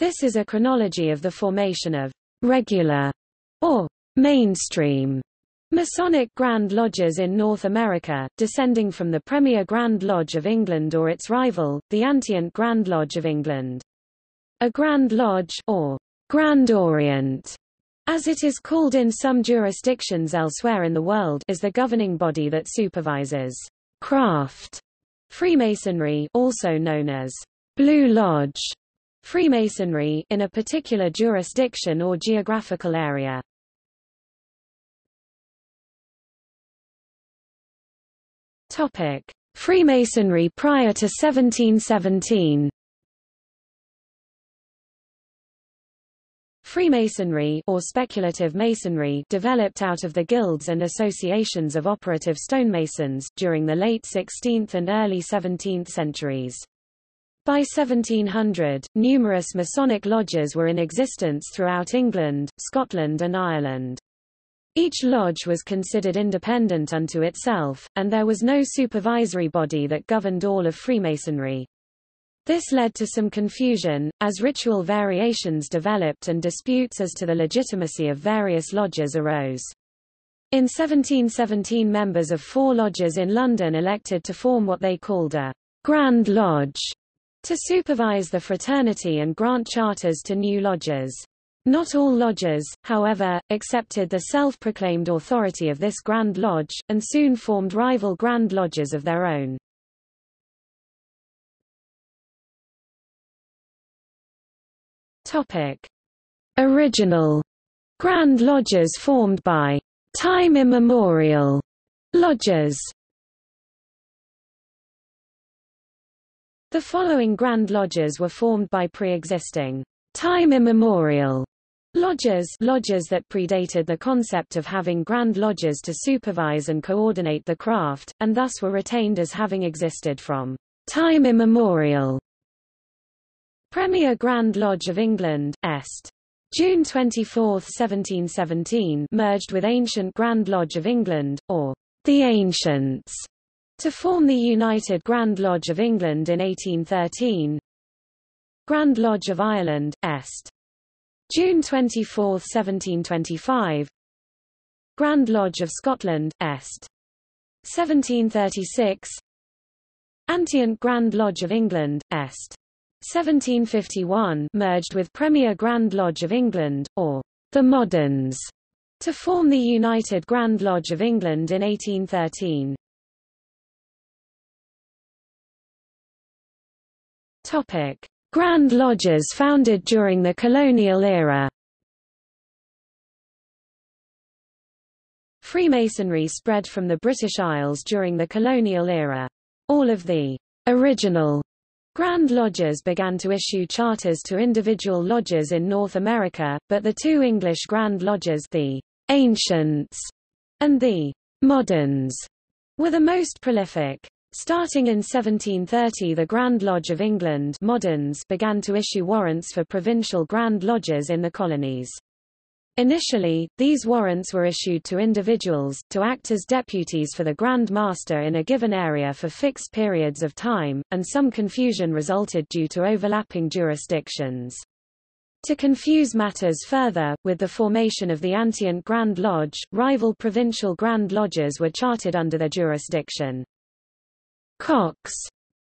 This is a chronology of the formation of regular or mainstream Masonic Grand Lodges in North America, descending from the Premier Grand Lodge of England or its rival, the Antient Grand Lodge of England. A Grand Lodge or Grand Orient, as it is called in some jurisdictions elsewhere in the world, is the governing body that supervises craft Freemasonry, also known as Blue Lodge Freemasonry, in a particular jurisdiction or geographical area. Topic: Freemasonry prior to 1717. Freemasonry or speculative masonry developed out of the guilds and associations of operative stonemasons, during the late 16th and early 17th centuries. By 1700, numerous Masonic lodges were in existence throughout England, Scotland and Ireland. Each lodge was considered independent unto itself, and there was no supervisory body that governed all of Freemasonry. This led to some confusion, as ritual variations developed and disputes as to the legitimacy of various lodges arose. In 1717 members of four lodges in London elected to form what they called a Grand Lodge, to supervise the fraternity and grant charters to new lodges. Not all lodges, however, accepted the self-proclaimed authority of this Grand Lodge, and soon formed rival Grand Lodges of their own. Topic. Original Grand Lodges formed by time immemorial lodges The following Grand Lodges were formed by pre-existing time immemorial Lodges lodges that predated the concept of having grand lodges to supervise and coordinate the craft, and thus were retained as having existed from time immemorial. Premier Grand Lodge of England, Est. June 24, 1717 merged with Ancient Grand Lodge of England, or the Ancients, to form the United Grand Lodge of England in 1813. Grand Lodge of Ireland, Est. June 24, 1725 Grand Lodge of Scotland, Est. 1736 Antient Grand Lodge of England, Est. 1751 merged with Premier Grand Lodge of England, or the Moderns, to form the United Grand Lodge of England in 1813. Topic. Grand Lodges founded during the colonial era Freemasonry spread from the British Isles during the colonial era. All of the original Grand Lodges began to issue charters to individual lodges in North America, but the two English Grand Lodges the Ancients and the Moderns were the most prolific. Starting in 1730 the Grand Lodge of England moderns began to issue warrants for provincial Grand Lodges in the colonies. Initially, these warrants were issued to individuals, to act as deputies for the Grand Master in a given area for fixed periods of time, and some confusion resulted due to overlapping jurisdictions. To confuse matters further, with the formation of the Antient Grand Lodge, rival provincial Grand Lodges were chartered under their jurisdiction. Coxe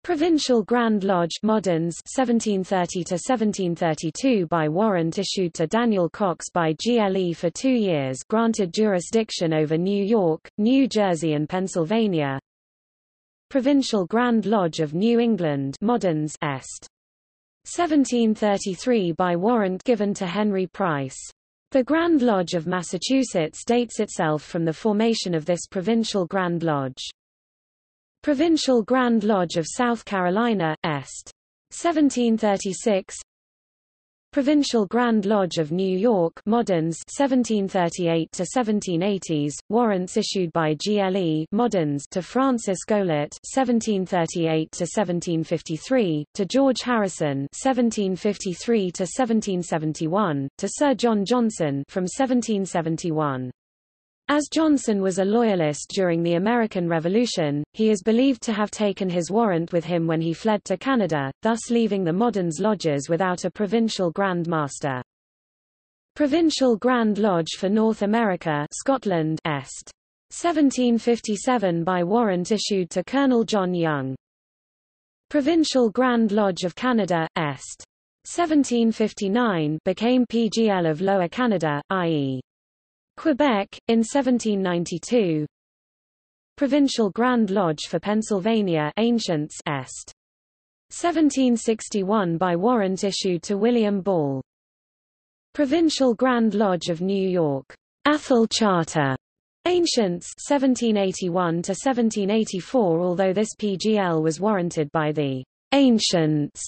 Provincial Grand Lodge Moderns 1730 to 1732 by warrant issued to Daniel Coxe by GLE for 2 years granted jurisdiction over New York, New Jersey and Pennsylvania. Provincial Grand Lodge of New England Moderns Est 1733 by warrant given to Henry Price. The Grand Lodge of Massachusetts dates itself from the formation of this provincial Grand Lodge. Provincial Grand Lodge of South Carolina, Est. 1736 Provincial Grand Lodge of New York Moderns. 1738 to 1780s warrants issued by GLE Moderns. to Francis Goelet 1738 to 1753 to George Harrison. 1753 to 1771 to Sir John Johnson. from 1771 As Johnson was a loyalist during the American Revolution, he is believed to have taken his warrant with him when he fled to Canada, thus leaving the Moderns lodges without a provincial Grand Master. Provincial Grand Lodge for North America Scotland Est. 1757 by warrant issued to Colonel John Young. Provincial Grand Lodge of Canada, Est. 1759 became PGL of Lower Canada, i.e. Quebec, in 1792 Provincial Grand Lodge for Pennsylvania Ancients Est. 1761 by warrant issued to William Ball. Provincial Grand Lodge of New York. Athol Charter. Ancients 1781 to 1784 although this PGL was warranted by the Ancients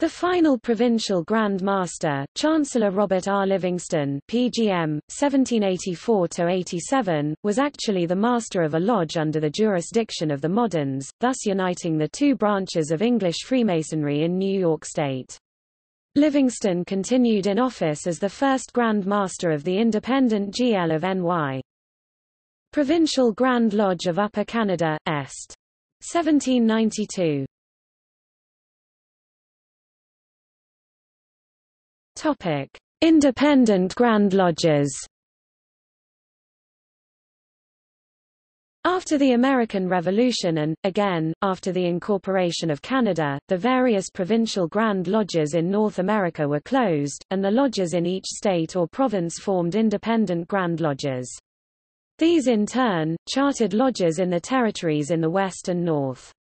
the final provincial Grand Master, Chancellor Robert R. Livingston PGM, 1784–87, was actually the master of a lodge under the jurisdiction of the Moderns, thus uniting the two branches of English Freemasonry in New York State. Livingston continued in office as the first Grand Master of the independent GL of NY. Provincial Grand Lodge of Upper Canada, Est. 1792. Topic: Independent Grand Lodges. After the American Revolution and, again, after the incorporation of Canada, the various provincial Grand Lodges in North America were closed, and the lodges in each state or province formed independent Grand Lodges. These in turn, chartered lodges in the territories in the West and North.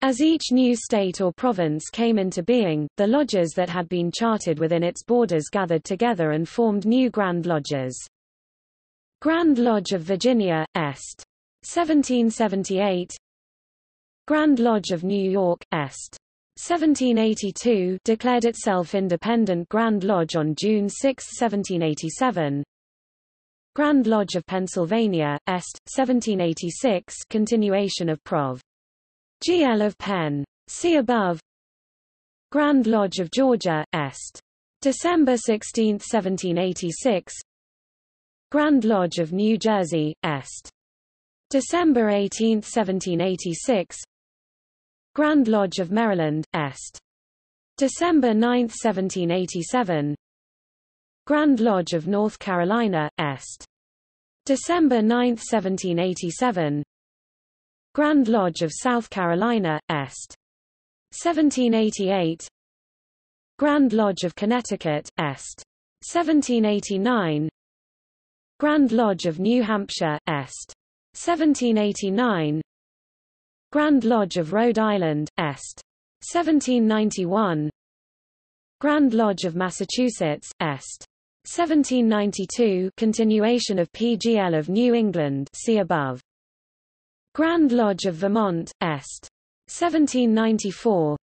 As each new state or province came into being, the lodges that had been chartered within its borders gathered together and formed new Grand Lodges. Grand Lodge of Virginia, Est. 1778 Grand Lodge of New York, Est. 1782 declared itself independent Grand Lodge on June 6, 1787. Grand Lodge of Pennsylvania, Est. 1786 continuation of Prov. GL of Penn. See above. Grand Lodge of Georgia, Est. December 16, 1786. Grand Lodge of New Jersey, Est. December 18, 1786. Grand Lodge of Maryland, Est. December 9, 1787. Grand Lodge of North Carolina, Est. December 9, 1787. Grand Lodge of South Carolina, Est. 1788 Grand Lodge of Connecticut, Est. 1789 Grand Lodge of New Hampshire, Est. 1789 Grand Lodge of Rhode Island, Est. 1791 Grand Lodge of Massachusetts, Est. 1792 continuation of PGL of New England see above. Grand Lodge of Vermont, Est. 1794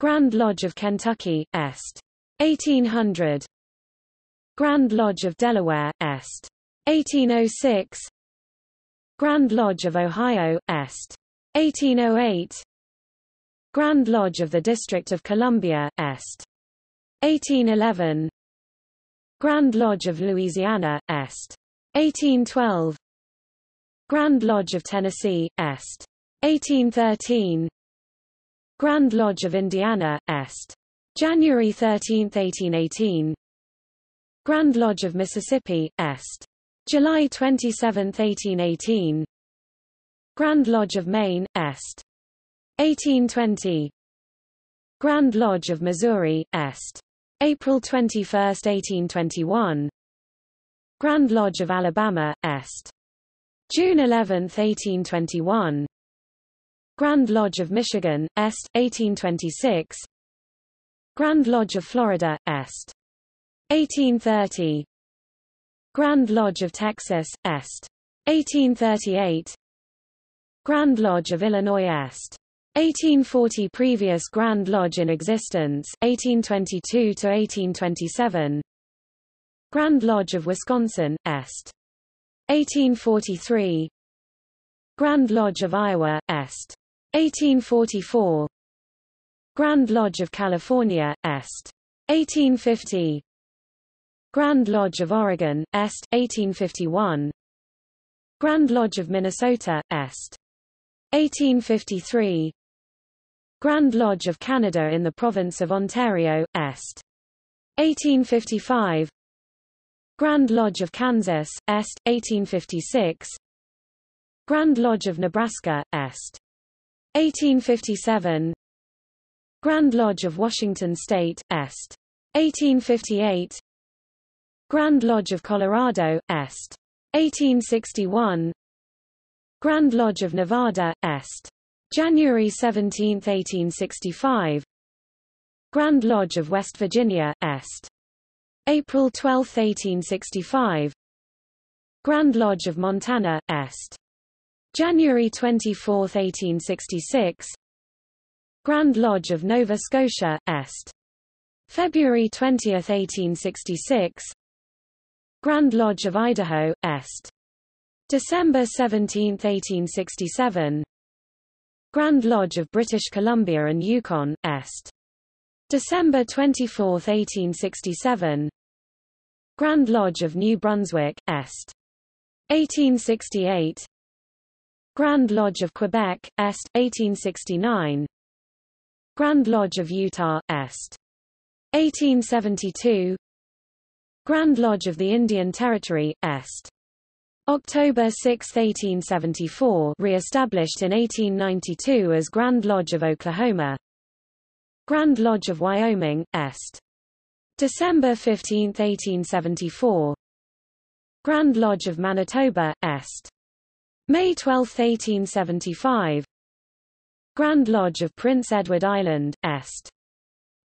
Grand Lodge of Kentucky, Est. 1800 Grand Lodge of Delaware, Est. 1806 Grand Lodge of Ohio, Est. 1808 Grand Lodge of the District of Columbia, Est. 1811 Grand Lodge of Louisiana, Est. 1812 Grand Lodge of Tennessee, Est. 1813 Grand Lodge of Indiana, Est. January 13, 1818 Grand Lodge of Mississippi, Est. July 27, 1818 Grand Lodge of Maine, Est. 1820 Grand Lodge of Missouri, Est. April 21, 1821 Grand Lodge of Alabama, Est. June 11, 1821 Grand Lodge of Michigan, Est. 1826 Grand Lodge of Florida, Est. 1830 Grand Lodge of Texas, Est. 1838 Grand Lodge of Illinois Est. 1840 Previous Grand Lodge in existence, 1822 to 1827 Grand Lodge of Wisconsin, Est. 1843 Grand Lodge of Iowa, Est. 1844 Grand Lodge of California, Est. 1850 Grand Lodge of Oregon, Est. 1851 Grand Lodge of Minnesota, Est. 1853 Grand Lodge of Canada in the province of Ontario, Est. 1855 Grand Lodge of Kansas, Est. 1856 Grand Lodge of Nebraska, Est. 1857 Grand Lodge of Washington State, Est. 1858 Grand Lodge of Colorado, Est. 1861 Grand Lodge of Nevada, Est. January 17, 1865 Grand Lodge of West Virginia, Est. April 12, 1865 Grand Lodge of Montana, Est. January 24, 1866 Grand Lodge of Nova Scotia, Est. February 20, 1866 Grand Lodge of Idaho, Est. December 17, 1867 Grand Lodge of British Columbia and Yukon, Est. December 24, 1867 Grand Lodge of New Brunswick, Est. 1868 Grand Lodge of Quebec, Est. 1869 Grand Lodge of Utah, Est. 1872 Grand Lodge of the Indian Territory, Est. October 6, 1874 re-established in 1892 as Grand Lodge of Oklahoma Grand Lodge of Wyoming, Est. December 15, 1874 Grand Lodge of Manitoba, Est. May 12, 1875 Grand Lodge of Prince Edward Island, Est.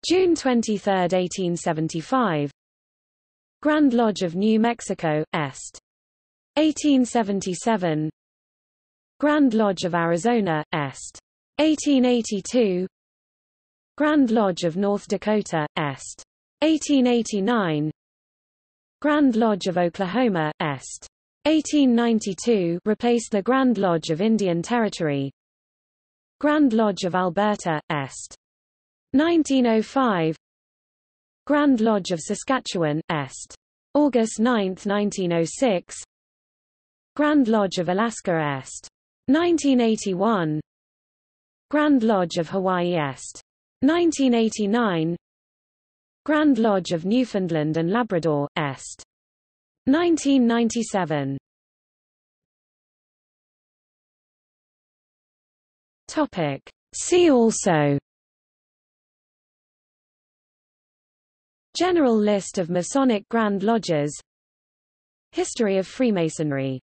June 23, 1875 Grand Lodge of New Mexico, Est. 1877 Grand Lodge of Arizona, Est. 1882 Grand Lodge of North Dakota, Est. 1889 Grand Lodge of Oklahoma, Est. 1892 replaced the Grand Lodge of Indian Territory Grand Lodge of Alberta, Est. 1905 Grand Lodge of Saskatchewan, Est. August 9, 1906 Grand Lodge of Alaska Est. 1981 Grand Lodge of Hawaii Est. 1989 Grand Lodge of Newfoundland and Labrador, Est. 1997 Topic. See also. General list of Masonic Grand Lodges. History of Freemasonry